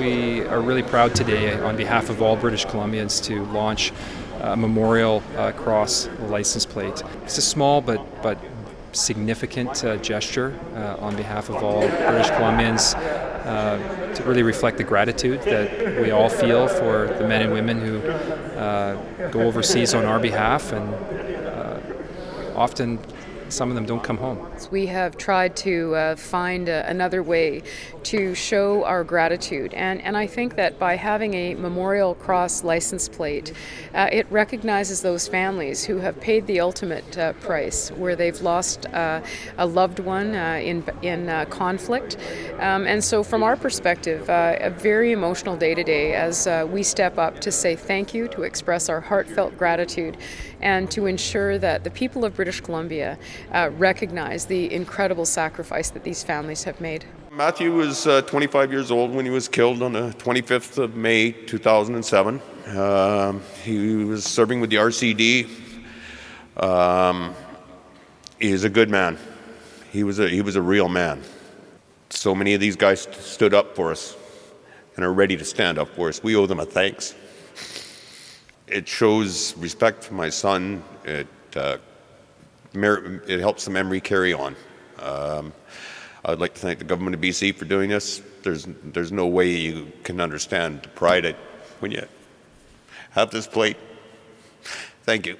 we are really proud today on behalf of all British Columbians to launch a memorial uh, cross license plate. It's a small but, but significant uh, gesture uh, on behalf of all British Columbians uh, to really reflect the gratitude that we all feel for the men and women who uh, go overseas on our behalf and uh, often some of them don't come home. We have tried to uh, find a, another way to show our gratitude, and, and I think that by having a Memorial Cross license plate, uh, it recognizes those families who have paid the ultimate uh, price, where they've lost uh, a loved one uh, in, in uh, conflict. Um, and so, from our perspective, a very emotional day today as we step up to say thank you, to express our heartfelt gratitude, and to ensure that the people of British Columbia uh, recognize the incredible sacrifice that these families have made. Matthew was uh, 25 years old when he was killed on the 25th of May 2007. Um, he was serving with the RCD. Um, he is a good man. He was a, he was a real man. So many of these guys stood up for us and are ready to stand up for us. We owe them a thanks. It shows respect for my son. It uh, it helps the memory carry on. Um, I'd like to thank the government of BC for doing this. There's, there's no way you can understand the pride when you have this plate. Thank you.